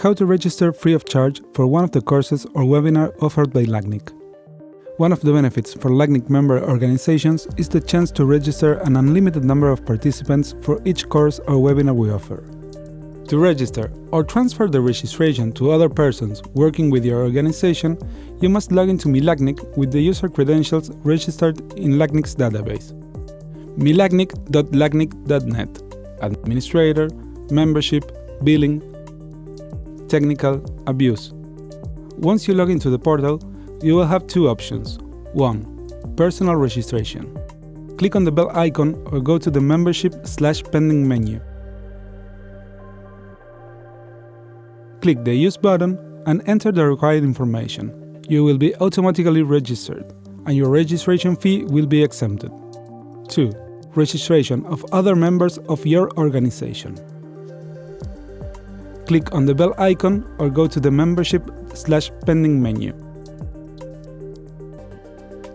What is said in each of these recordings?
how to register free of charge for one of the courses or webinar offered by LACNIC. One of the benefits for LACNIC member organizations is the chance to register an unlimited number of participants for each course or webinar we offer. To register or transfer the registration to other persons working with your organization, you must log into MiLACNIC with the user credentials registered in LACNIC's database. milacnic.lacnic.net Administrator, Membership, Billing, Technical, Abuse. Once you log into the portal, you will have two options. 1. Personal registration. Click on the bell icon or go to the membership slash pending menu. Click the Use button and enter the required information. You will be automatically registered, and your registration fee will be exempted. 2. Registration of other members of your organization. Click on the bell icon or go to the membership slash pending menu.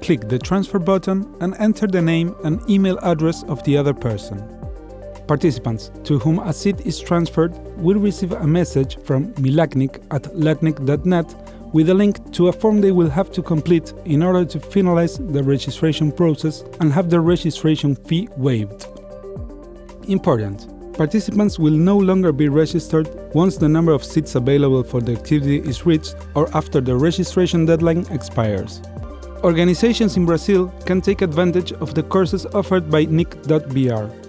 Click the transfer button and enter the name and email address of the other person. Participants to whom a seat is transferred will receive a message from milacnic at lacnic.net with a link to a form they will have to complete in order to finalize the registration process and have the registration fee waived. Important! Participants will no longer be registered once the number of seats available for the activity is reached or after the registration deadline expires. Organizations in Brazil can take advantage of the courses offered by NIC.br